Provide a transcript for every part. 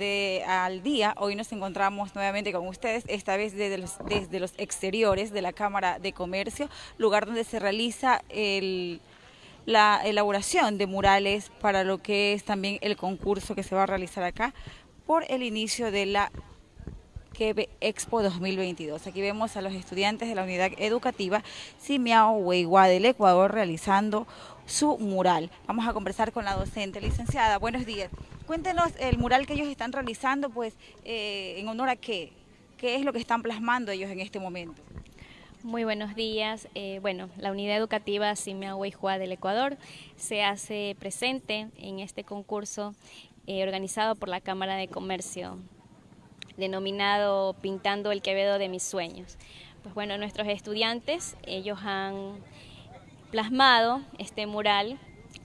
de Al Día. Hoy nos encontramos nuevamente con ustedes, esta vez desde los, desde los exteriores de la Cámara de Comercio, lugar donde se realiza el, la elaboración de murales para lo que es también el concurso que se va a realizar acá por el inicio de la Expo 2022. Aquí vemos a los estudiantes de la unidad educativa Simiao Hueiguá del Ecuador realizando su mural. Vamos a conversar con la docente. Licenciada, buenos días. Cuéntenos el mural que ellos están realizando, pues, eh, en honor a qué. ¿Qué es lo que están plasmando ellos en este momento? Muy buenos días. Eh, bueno, la unidad educativa Simea Hueiguá del Ecuador se hace presente en este concurso eh, organizado por la Cámara de Comercio denominado Pintando el Quevedo de mis sueños. Pues bueno, nuestros estudiantes, ellos han plasmado este mural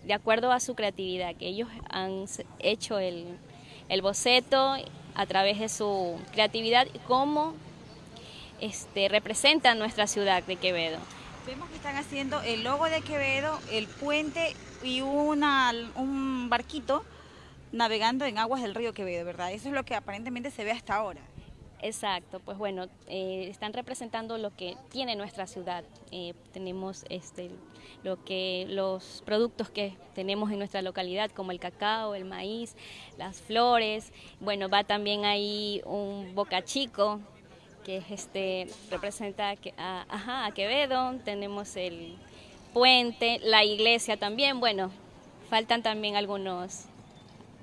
de acuerdo a su creatividad, que ellos han hecho el, boceto a través de su creatividad cómo este, representan nuestra ciudad de Quevedo. Vemos que están haciendo el logo de Quevedo, el puente y una, un barquito navegando en aguas del río Quevedo, ¿verdad? Eso es lo que aparentemente se ve hasta ahora. Exacto, pues bueno, eh, están representando lo que tiene nuestra ciudad. Eh, tenemos este, lo que, los productos que tenemos en nuestra localidad, como el cacao, el maíz, las flores. Bueno, va también ahí un boca chico, que es este, representa a, ajá, a Quevedo. Tenemos el puente, la iglesia también. Bueno, faltan también algunos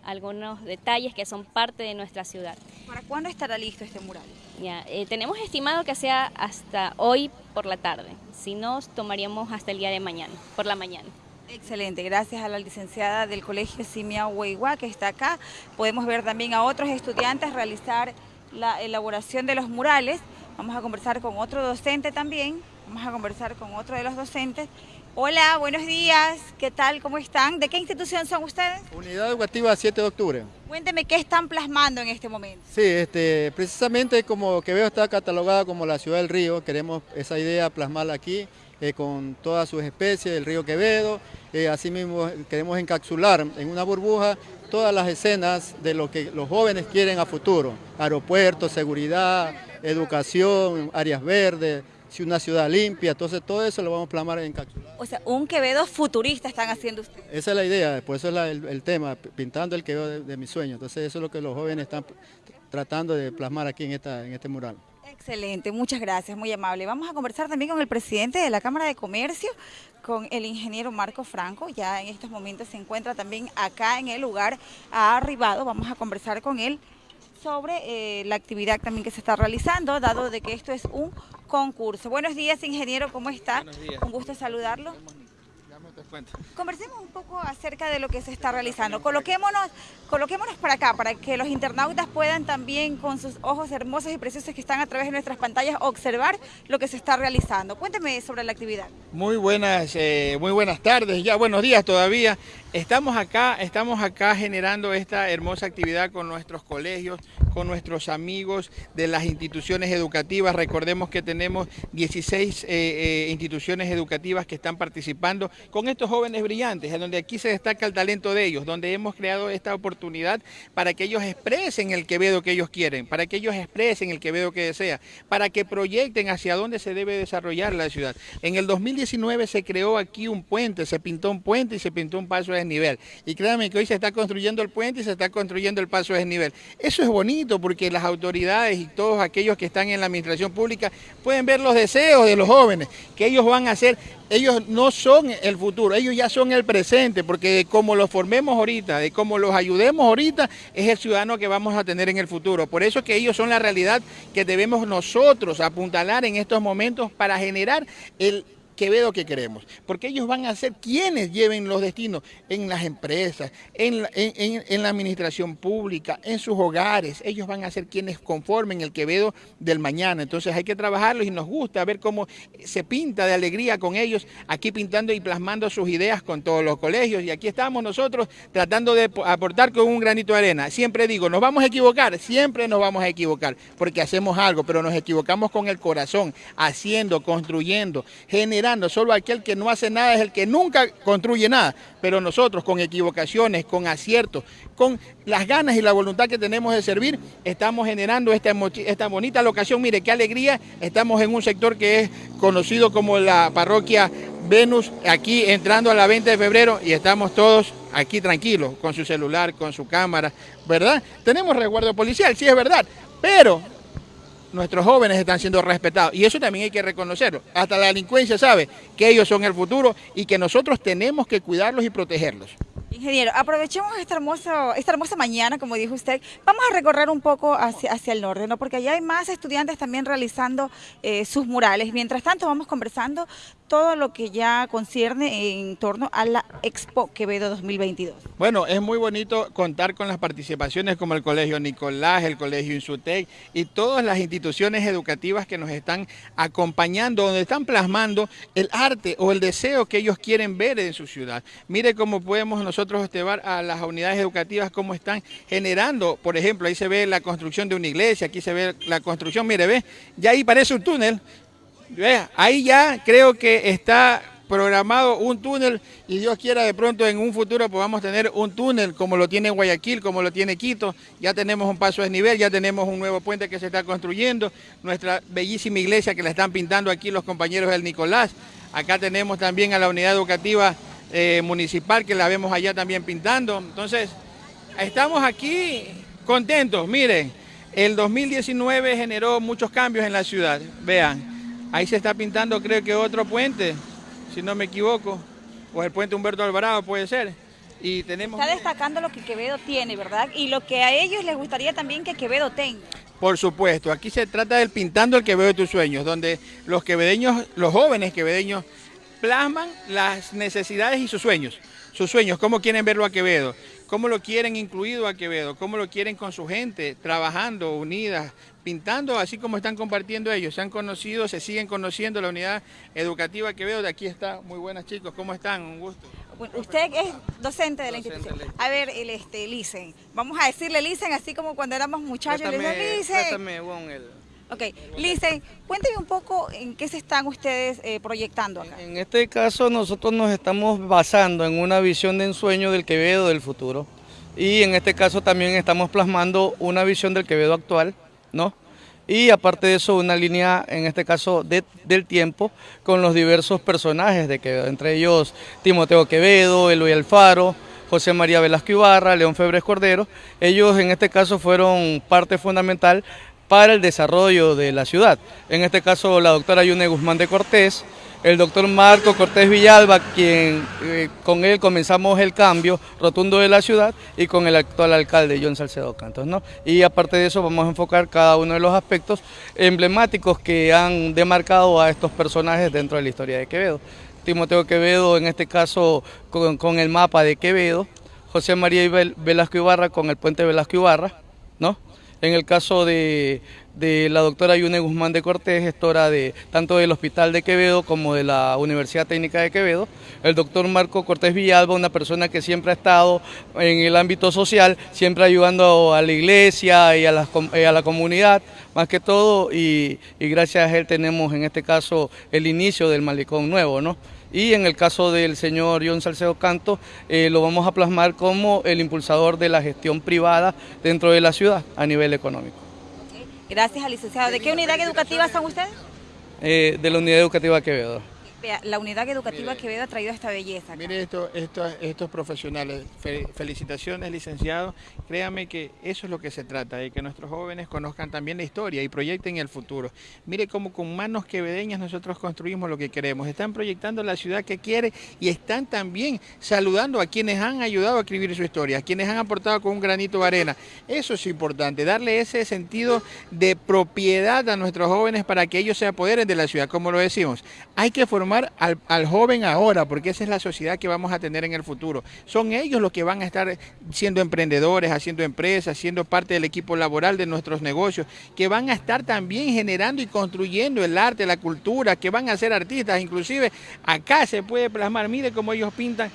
algunos detalles que son parte de nuestra ciudad. ¿Para cuándo estará listo este mural? Ya, eh, tenemos estimado que sea hasta hoy por la tarde, si no tomaríamos hasta el día de mañana, por la mañana. Excelente, gracias a la licenciada del Colegio Simia Hueiguá que está acá. Podemos ver también a otros estudiantes realizar la elaboración de los murales. Vamos a conversar con otro docente también, vamos a conversar con otro de los docentes Hola, buenos días. ¿Qué tal? ¿Cómo están? ¿De qué institución son ustedes? Unidad Educativa 7 de octubre. Cuénteme qué están plasmando en este momento. Sí, este, precisamente como que veo está catalogada como la ciudad del río, queremos esa idea plasmarla aquí eh, con todas sus especies del río Quevedo. Eh, asimismo queremos encapsular en una burbuja todas las escenas de lo que los jóvenes quieren a futuro. Aeropuertos, seguridad, educación, áreas verdes, si una ciudad limpia, entonces todo eso lo vamos a plasmar en encapsulado. O sea, un Quevedo futurista están haciendo ustedes. Esa es la idea, por eso es el, tema, pintando el Quevedo de, de mis sueños. Entonces eso es lo que los jóvenes están tratando de plasmar aquí en, esta, en este mural. Excelente, muchas gracias, muy amable. Vamos a conversar también con el presidente de la Cámara de Comercio, con el ingeniero Marco Franco, ya en estos momentos se encuentra también acá en el lugar, ha arribado, vamos a conversar con él sobre eh, la actividad también que se está realizando, dado de que esto es un concurso. Buenos días, ingeniero, ¿cómo está? Buenos días. Un gusto saludarlo. Conversemos un poco acerca de lo que se está realizando. Coloquémonos, coloquémonos para acá, para que los internautas puedan también con sus ojos hermosos y preciosos que están a través de nuestras pantallas observar lo que se está realizando. Cuénteme sobre la actividad. Muy buenas, eh, muy buenas tardes, ya buenos días todavía. Estamos acá, estamos acá generando esta hermosa actividad con nuestros colegios, con nuestros amigos de las instituciones educativas. Recordemos que tenemos 16 eh, eh, instituciones educativas que están participando con estos jóvenes brillantes, en donde aquí se destaca el talento de ellos, donde hemos creado esta oportunidad para que ellos expresen el Quevedo que ellos quieren, para que ellos expresen el Quevedo que desea, para que proyecten hacia dónde se debe desarrollar la ciudad. En el 2019 se creó aquí un puente, se pintó un puente y se pintó un paso de desnivel. Y créanme que hoy se está construyendo el puente y se está construyendo el paso de desnivel. Eso es bonito porque las autoridades y todos aquellos que están en la administración pública pueden ver los deseos de los jóvenes, que ellos van a hacer, ellos no son el futuro, ellos ya son el presente, porque de cómo los formemos ahorita, de cómo los ayudemos ahorita, es el ciudadano que vamos a tener en el futuro. Por eso que ellos son la realidad que debemos nosotros apuntalar en estos momentos para generar el Quevedo que queremos, porque ellos van a ser quienes lleven los destinos en las empresas, en la, administración pública, en sus hogares, ellos van a ser quienes conformen el Quevedo del mañana, entonces hay que trabajarlos y nos gusta ver cómo se pinta de alegría con ellos, aquí pintando y plasmando sus ideas con todos los colegios. Y aquí estamos nosotros tratando de aportar con un granito de arena, siempre digo, nos vamos a equivocar, siempre nos vamos a equivocar, porque hacemos algo, pero nos equivocamos con el corazón, haciendo, construyendo, generando, generando. Solo aquel que no hace nada es el que nunca construye nada. Pero nosotros con equivocaciones, con aciertos, con las ganas y la voluntad que tenemos de servir, estamos generando esta, esta bonita locación. Mire, qué alegría. Estamos en un sector que es conocido como la parroquia Venus, aquí entrando a la 20 de febrero y estamos todos aquí tranquilos, con su celular, con su cámara, ¿verdad? Tenemos resguardo policial, sí es verdad, pero nuestros jóvenes están siendo respetados y eso también hay que reconocerlo. Hasta la delincuencia sabe que ellos son el futuro y que nosotros tenemos que cuidarlos y protegerlos. Ingeniero, aprovechemos esta hermosa, esta hermosa mañana, como dijo usted. Vamos a recorrer un poco hacia, hacia el norte, ¿no? porque allá hay más estudiantes también realizando eh, sus murales. Mientras tanto, vamos conversando todo lo que ya concierne en torno a la Expo Quevedo 2022. Bueno, es muy bonito contar con las participaciones como el Colegio Nicolás, el Colegio Insutec y todas las instituciones educativas que nos están acompañando, donde están plasmando el arte o el deseo que ellos quieren ver en su ciudad. Mire cómo podemos nosotros llevar a las unidades educativas cómo están generando, por ejemplo, ahí se ve la construcción de una iglesia, aquí se ve la construcción, mire, ve, ya ahí parece un túnel, ahí ya creo que está programado un túnel y Dios quiera de pronto en un futuro podamos tener un túnel como lo tiene Guayaquil, como lo tiene Quito, ya tenemos un paso de nivel, ya tenemos un nuevo puente que se está construyendo, nuestra bellísima iglesia que la están pintando aquí los compañeros del Nicolás, acá tenemos también a la unidad educativa eh, municipal que la vemos allá también pintando. Entonces, estamos aquí contentos. Miren, el 2019 generó muchos cambios en la ciudad. Vean, ahí se está pintando creo que otro puente, si no me equivoco, o el puente Humberto Alvarado puede ser. Y tenemos... Está destacando lo que Quevedo tiene, ¿verdad? Y lo que a ellos les gustaría también que Quevedo tenga. Por supuesto, aquí se trata del pintando el Quevedo de tus sueños, donde los quevedeños, los jóvenes quevedeños plasman las necesidades y sus sueños. Sus sueños, cómo quieren verlo a Quevedo, cómo lo quieren incluido a Quevedo, cómo lo quieren con su gente, trabajando, unidas, pintando, así como están compartiendo ellos. Se han conocido, se siguen conociendo la unidad educativa Quevedo. De aquí está, muy buenas chicos, ¿cómo están? Un gusto. usted es docente de la institución. A ver, el este, Licen. Vamos a decirle Licen, así como cuando éramos muchachos. Préstame, Licen. el Ok, Lice, cuénteme un poco en qué se están ustedes eh, proyectando acá. En este caso nosotros nos estamos basando en una visión de ensueño del Quevedo del futuro y en este caso también estamos plasmando una visión del Quevedo actual, ¿no? Y aparte de eso, una línea, en este caso, del tiempo, con los diversos personajes de Quevedo, entre ellos Timoteo Quevedo, Eloy Alfaro, José María Velasco Ibarra, León Febres Cordero. Ellos en este caso fueron parte fundamental para el desarrollo de la ciudad. En este caso la doctora Yune Guzmán de Cortés, el doctor Marco Cortés Villalba, quien eh, con él comenzamos el cambio rotundo de la ciudad y con el actual alcalde John Salcedo Cantos. ¿no? Y aparte de eso vamos a enfocar cada uno de los aspectos emblemáticos que han demarcado a estos personajes dentro de la historia de Quevedo. Timoteo Quevedo en este caso con, con el mapa de Quevedo, José María Velasco Ibarra con el puente Velasco Ibarra, ¿no? En el caso de, la doctora Yune Guzmán de Cortés, gestora de tanto del Hospital de Quevedo como de la Universidad Técnica de Quevedo, el doctor Marco Cortés Villalba, una persona que siempre ha estado en el ámbito social, siempre ayudando a la iglesia y a la, a la comunidad, más que todo, y, y gracias a él tenemos en este caso el inicio del malecón nuevo, ¿no? Y en el caso del señor John Salcedo Canto eh, lo vamos a plasmar como el impulsador de la gestión privada dentro de la ciudad a nivel económico. Gracias al licenciado. ¿De qué unidad educativa son ustedes? Eh, de la unidad educativa Quevedo la unidad educativa Quevedo ha traído esta belleza. Mire esto, estos profesionales, felicitaciones licenciado, créame que eso es lo que se trata, de que nuestros jóvenes conozcan también la historia y proyecten el futuro. Mire cómo con manos quevedeñas nosotros construimos lo que queremos, están proyectando la ciudad que quiere y están también saludando a quienes han ayudado a escribir su historia, a quienes han aportado con un granito de arena. Eso es importante, darle ese sentido de propiedad a nuestros jóvenes para que ellos se apoderen de la ciudad, como lo decimos. Hay que formar al, joven ahora, porque esa es la sociedad que vamos a tener en el futuro. Son ellos los que van a estar siendo emprendedores, haciendo empresas, siendo parte del equipo laboral de nuestros negocios, que van a estar también generando y construyendo el arte, la cultura, que van a ser artistas. Inclusive acá se puede plasmar, mire cómo ellos pintan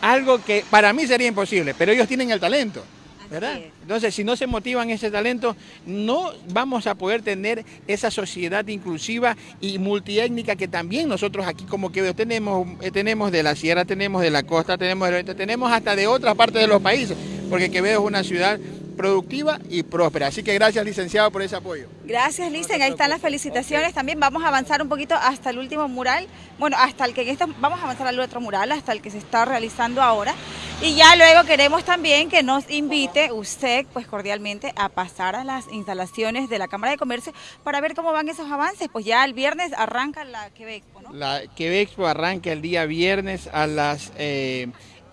algo que para mí sería imposible, pero ellos tienen el talento. ¿Verdad? Entonces, si no se motivan ese talento, no vamos a poder tener esa sociedad inclusiva y multiétnica que también nosotros aquí como que tenemos, eh, tenemos de la sierra, tenemos de la costa, tenemos tenemos hasta de otras partes de los países, porque Quevedo es una ciudad productiva y próspera. Así que gracias, licenciado, por ese apoyo. Gracias, Licen. Ahí están las felicitaciones. También vamos a avanzar un poquito hasta el último mural. Bueno, hasta el que en esto, vamos a avanzar al otro mural, hasta el que se está realizando ahora. Y ya luego queremos también que nos invite usted, pues cordialmente, a pasar a las instalaciones de la Cámara de Comercio para ver cómo van esos avances. Pues ya el viernes arranca la Quebec, ¿no? La Quebec arranca el día viernes a las...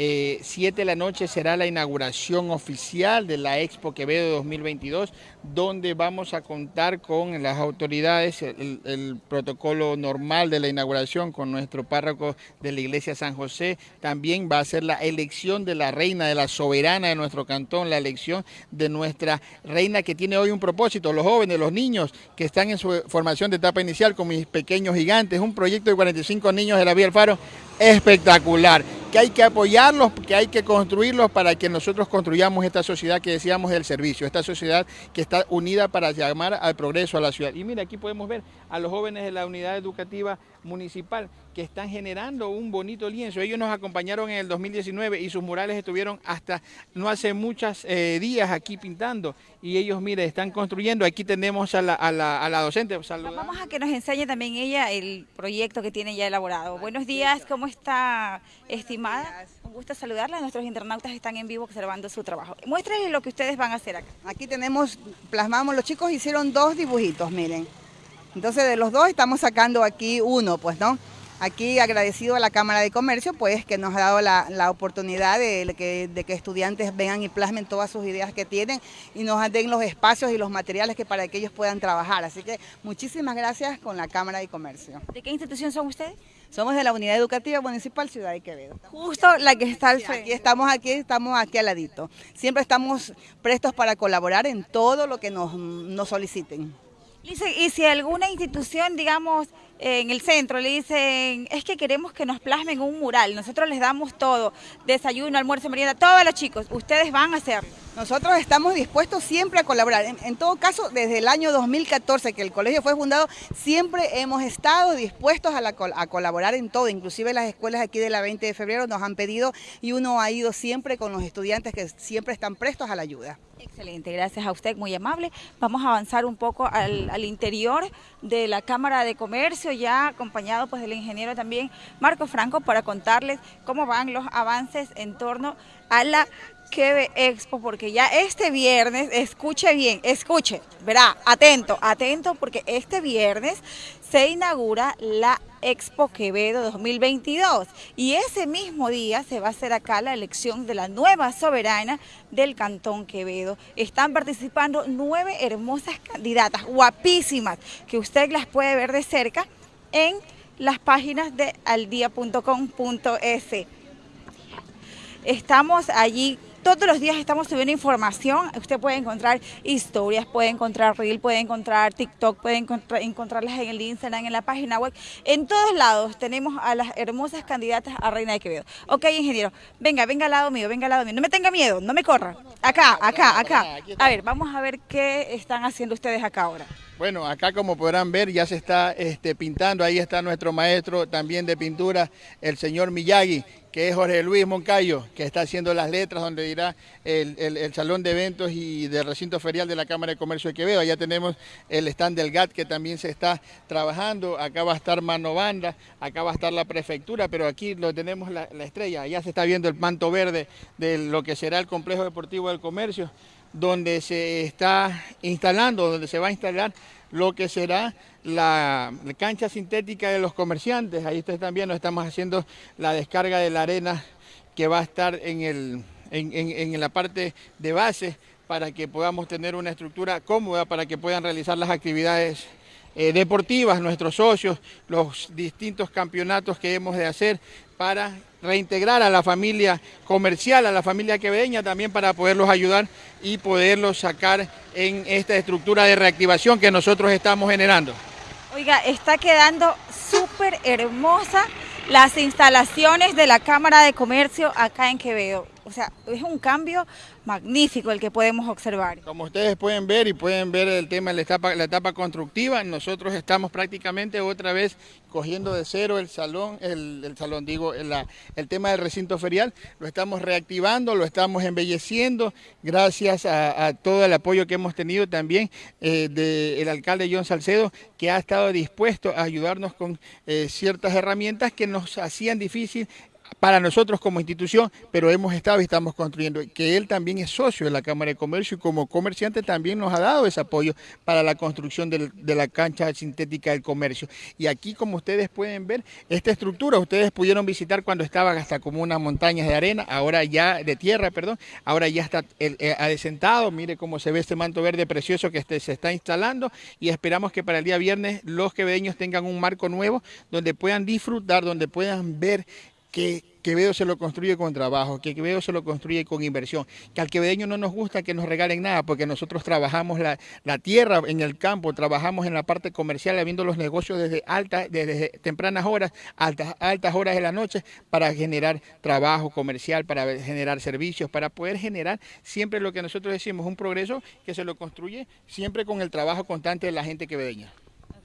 Eh, 7 eh, de la noche será la inauguración oficial de la Expo Quevedo 2022, donde vamos a contar con las autoridades, el, protocolo normal de la inauguración con nuestro párroco de la Iglesia San José. También va a ser la elección de la reina, de la soberana de nuestro cantón, la elección de nuestra reina que tiene hoy un propósito, los jóvenes, los niños que están en su formación de etapa inicial con mis pequeños gigantes, un proyecto de 45 niños de la Vía del Faro espectacular que hay que apoyarlos, que hay que construirlos para que nosotros construyamos esta sociedad que decíamos del servicio, esta sociedad que está unida para llamar al progreso a la ciudad. Y mira, aquí podemos ver a los jóvenes de la unidad educativa municipal que están generando un bonito lienzo. Ellos nos acompañaron en el 2019 y sus murales estuvieron hasta no hace muchos eh, días aquí pintando y ellos, mire, están construyendo. Aquí tenemos a la, a la, a la docente. Vamos a que nos enseñe también ella el proyecto que tiene ya elaborado. Buenos días, ¿cómo está, estimada? Un gusto saludarla. Nuestros internautas están en vivo observando su trabajo. Muéstrenle lo que ustedes van a hacer acá. Aquí tenemos, plasmamos, los chicos hicieron dos dibujitos, miren. Entonces de los dos estamos sacando aquí uno, pues, ¿no? Aquí agradecido a la Cámara de Comercio, pues, que nos ha dado la, oportunidad de, que, estudiantes vengan y plasmen todas sus ideas que tienen y nos den los espacios y los materiales que para que ellos puedan trabajar. Así que muchísimas gracias con la Cámara de Comercio. ¿De qué institución son ustedes? Somos de la Unidad Educativa Municipal Ciudad de Quevedo. Justo la que está al frente. Aquí estamos aquí, estamos aquí al ladito. Siempre estamos prestos para colaborar en todo lo que nos, nos soliciten. Y si alguna institución, digamos, en el centro le dicen, es que queremos que nos plasmen un mural, nosotros les damos todo, desayuno, almuerzo, merienda, todos los chicos, ustedes van a hacerlo. Nosotros estamos dispuestos siempre a colaborar. En, todo caso, desde el año 2014 que el colegio fue fundado, siempre hemos estado dispuestos a, colaborar en todo. Inclusive las escuelas aquí de la 20 de febrero nos han pedido y uno ha ido siempre con los estudiantes que siempre están prestos a la ayuda. Excelente, gracias a usted, muy amable. Vamos a avanzar un poco al, al interior de la Cámara de Comercio ya acompañado pues del ingeniero también Marco Franco para contarles cómo van los avances en torno a la Quebe Expo, porque ya este viernes, escuche bien, escuche, verá, atento, atento, porque este viernes se inaugura la Expo Quevedo 2022 y ese mismo día se va a hacer acá la elección de la nueva soberana del Cantón Quevedo. Están participando nueve hermosas candidatas, guapísimas, que usted las puede ver de cerca en las páginas de aldia.com.es. Estamos allí todos los días estamos subiendo información. Usted puede encontrar historias, puede encontrar Reel, puede encontrar TikTok, puede encontrarlas en el Instagram, en la página web. En todos lados tenemos a las hermosas candidatas a Reina de Quevedo. Ok, ingeniero, venga, venga al lado mío, venga al lado mío. No me tenga miedo, no me corra. Acá, acá, acá. A ver, vamos a ver qué están haciendo ustedes acá ahora. Bueno, acá como podrán ver ya se está este, pintando, ahí está nuestro maestro también de pintura, el señor Miyagi, que es Jorge Luis Moncayo, que está haciendo las letras donde dirá el, salón de eventos y del recinto ferial de la Cámara de Comercio de Quevedo. Allá tenemos el stand del GAT que también se está trabajando, acá va a estar Mano Banda, acá va a estar la prefectura, pero aquí lo tenemos la, la estrella, allá se está viendo el manto verde de lo que será el complejo deportivo del comercio donde se está instalando, donde se va a instalar lo que será la, cancha sintética de los comerciantes. Ahí ustedes están viendo, estamos haciendo la descarga de la arena que va a estar en, el, en, la parte de base para que podamos tener una estructura cómoda para que puedan realizar las actividades eh, deportivas, nuestros socios, los distintos campeonatos que hemos de hacer para reintegrar a la familia comercial, a la familia quevedeña también para poderlos ayudar y poderlos sacar en esta estructura de reactivación que nosotros estamos generando. Oiga, está quedando súper hermosa las instalaciones de la Cámara de Comercio acá en Quevedo. O sea, es un cambio magnífico el que podemos observar. Como ustedes pueden ver y pueden ver el tema de la etapa, la etapa constructiva, nosotros estamos prácticamente otra vez cogiendo de cero el salón, el, salón digo, el, el, tema del recinto ferial, lo estamos reactivando, lo estamos embelleciendo, gracias a, todo el apoyo que hemos tenido también eh, del alcalde John Salcedo, que ha estado dispuesto a ayudarnos con eh, ciertas herramientas que nos hacían difícil para nosotros como institución, pero hemos estado y estamos construyendo, que él también es socio de la Cámara de Comercio y como comerciante también nos ha dado ese apoyo para la construcción de la cancha sintética del comercio. Y aquí, como ustedes pueden ver, esta estructura, ustedes pudieron visitar cuando estaba hasta como unas montañas de arena, ahora ya de tierra, perdón, ahora ya está eh, adesentado, mire cómo se ve este manto verde precioso que este, se está instalando y esperamos que para el día viernes los quevedeños tengan un marco nuevo donde puedan disfrutar, donde puedan ver que Quevedo se lo construye con trabajo, que Quevedo se lo construye con inversión, que al quevedeño no nos gusta que nos regalen nada, porque nosotros trabajamos la, tierra en el campo, trabajamos en la parte comercial, habiendo los negocios desde, altas, desde tempranas horas, altas, altas horas de la noche, para generar trabajo comercial, para generar servicios, para poder generar siempre lo que nosotros decimos, un progreso que se lo construye siempre con el trabajo constante de la gente quevedeña.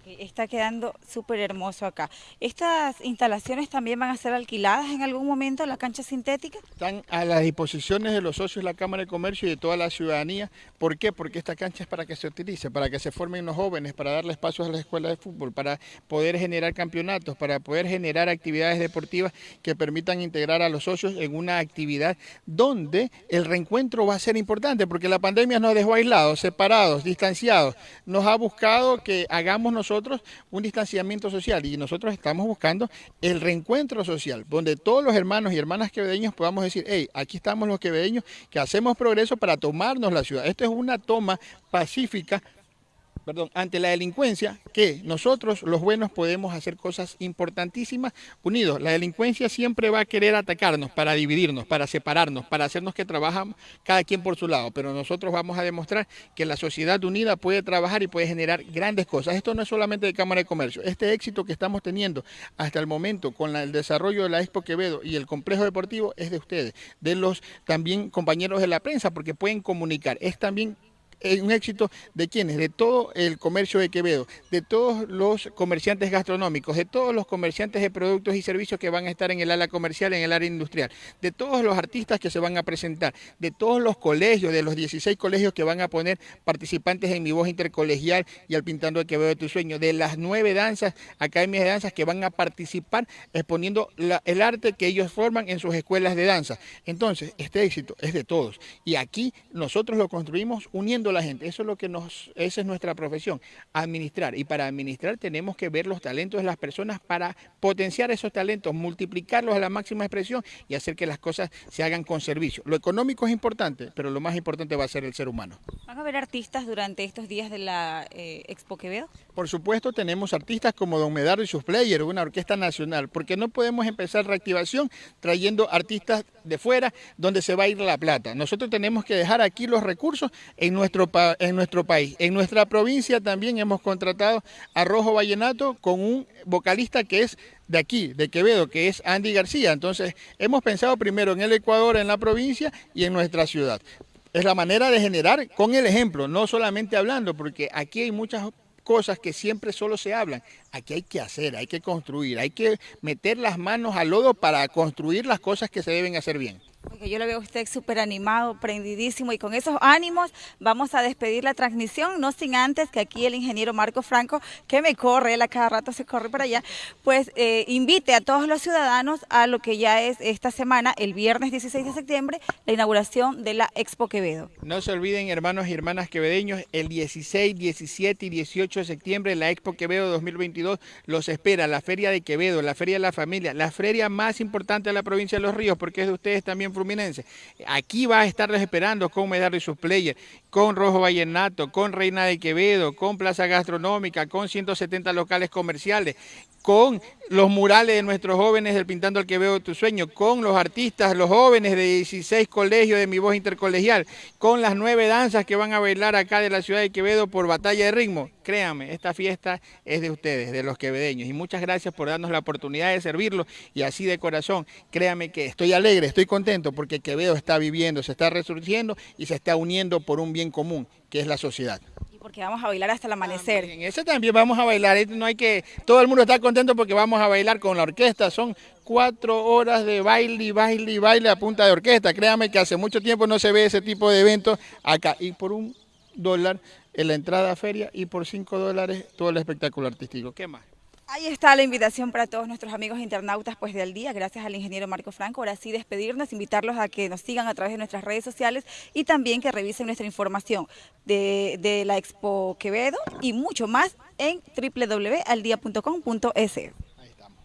Está quedando súper hermoso acá. ¿Estas instalaciones también van a ser alquiladas en algún momento, la cancha sintética? Están a las disposiciones de los socios de la Cámara de Comercio y de toda la ciudadanía. ¿Por qué? Porque esta cancha es para que se utilice, para que se formen los jóvenes, para darle espacios a las escuelas de fútbol, para poder generar campeonatos, para poder generar actividades deportivas que permitan integrar a los socios en una actividad donde el reencuentro va a ser importante, porque la pandemia nos dejó aislados, separados, distanciados. Nos ha buscado que hagamos nosotros un distanciamiento social y nosotros estamos buscando el reencuentro social, donde todos los hermanos y hermanas quevedeños podamos decir, hey, aquí estamos los quevedeños que hacemos progreso para tomarnos la ciudad. Esto es una toma pacífica perdón, ante la delincuencia, que nosotros los buenos podemos hacer cosas importantísimas unidos. La delincuencia siempre va a querer atacarnos para dividirnos, para separarnos, para hacernos que trabajamos cada quien por su lado, pero nosotros vamos a demostrar que la sociedad unida puede trabajar y puede generar grandes cosas. Esto no es solamente de Cámara de Comercio, este éxito que estamos teniendo hasta el momento con el desarrollo de la Expo Quevedo y el complejo deportivo es de ustedes, de los también compañeros de la prensa, porque pueden comunicar. Es también un éxito de quienes, de todo el comercio de Quevedo, de todos los comerciantes gastronómicos, de todos los comerciantes de productos y servicios que van a estar en el área comercial, en el área industrial, de todos los artistas que se van a presentar, de todos los colegios, de los 16 colegios que van a poner participantes en mi voz intercolegial y al Pintando de Quevedo de tu sueño, de las nueve danzas, academias de danzas que van a participar exponiendo el arte que ellos forman en sus escuelas de danza. Entonces, este éxito es de todos y aquí nosotros lo construimos uniendo la gente. Eso es lo que nos, esa es nuestra profesión, administrar. Y para administrar tenemos que ver los talentos de las personas para potenciar esos talentos, multiplicarlos a la máxima expresión y hacer que las cosas se hagan con servicio. Lo económico es importante, pero lo más importante va a ser el ser humano. ¿Van a haber artistas durante estos días de la eh, Expo Quevedo? Por supuesto, tenemos artistas como Don Medardo y sus players, una orquesta nacional, porque no podemos empezar reactivación trayendo artistas de fuera donde se va a ir la plata. Nosotros tenemos que dejar aquí los recursos en nuestro en nuestro país. En nuestra provincia también hemos contratado a Rojo Vallenato con un vocalista que es de aquí, de Quevedo, que es Andy García. Entonces, hemos pensado primero en el Ecuador, en la provincia y en nuestra ciudad. Es la manera de generar con el ejemplo, no solamente hablando, porque aquí hay muchas cosas que siempre solo se hablan. Aquí hay que hacer, hay que construir, hay que meter las manos al lodo para construir las cosas que se deben hacer bien yo lo veo a usted súper animado, prendidísimo y con esos ánimos vamos a despedir la transmisión, no sin antes que aquí el ingeniero Marco Franco, que me corre, él a cada rato se corre para allá, pues eh, invite a todos los ciudadanos a lo que ya es esta semana, el viernes 16 de septiembre, la inauguración de la Expo Quevedo. No se olviden hermanos y hermanas quevedeños, el 16, 17 y 18 de septiembre la Expo Quevedo 2022 los espera, la Feria de Quevedo, la Feria de la Familia, la feria más importante de la provincia de Los Ríos, porque es de ustedes también Fluminense. Aquí va a estarles esperando con Medardo y sus players, con Rojo Vallenato, con Reina de Quevedo, con Plaza Gastronómica, con 170 locales comerciales, con los murales de nuestros jóvenes del Pintando el Quevedo de tu Sueño, con los artistas, los jóvenes de 16 colegios de mi voz intercolegial, con las nueve danzas que van a bailar acá de la ciudad de Quevedo por batalla de ritmo créanme, esta fiesta es de ustedes, de los quevedeños. Y muchas gracias por darnos la oportunidad de servirlo. Y así de corazón, créanme que estoy alegre, estoy contento porque Quevedo está viviendo, se está resurgiendo y se está uniendo por un bien común, que es la sociedad. Porque vamos a bailar hasta el amanecer. En ese también vamos a bailar, no hay que, todo el mundo está contento porque vamos a bailar con la orquesta, son cuatro horas de baile, baile y baile a punta de orquesta, créame que hace mucho tiempo no se ve ese tipo de eventos acá, y por un dólar en la entrada a feria y por cinco dólares todo el espectáculo artístico, ¿qué más? Ahí está la invitación para todos nuestros amigos internautas pues del día, gracias al ingeniero Marco Franco. Ahora sí despedirnos, invitarlos a que nos sigan a través de nuestras redes sociales y también que revisen nuestra información de, de la Expo Quevedo y mucho más en www.aldia.com.es. Ahí estamos.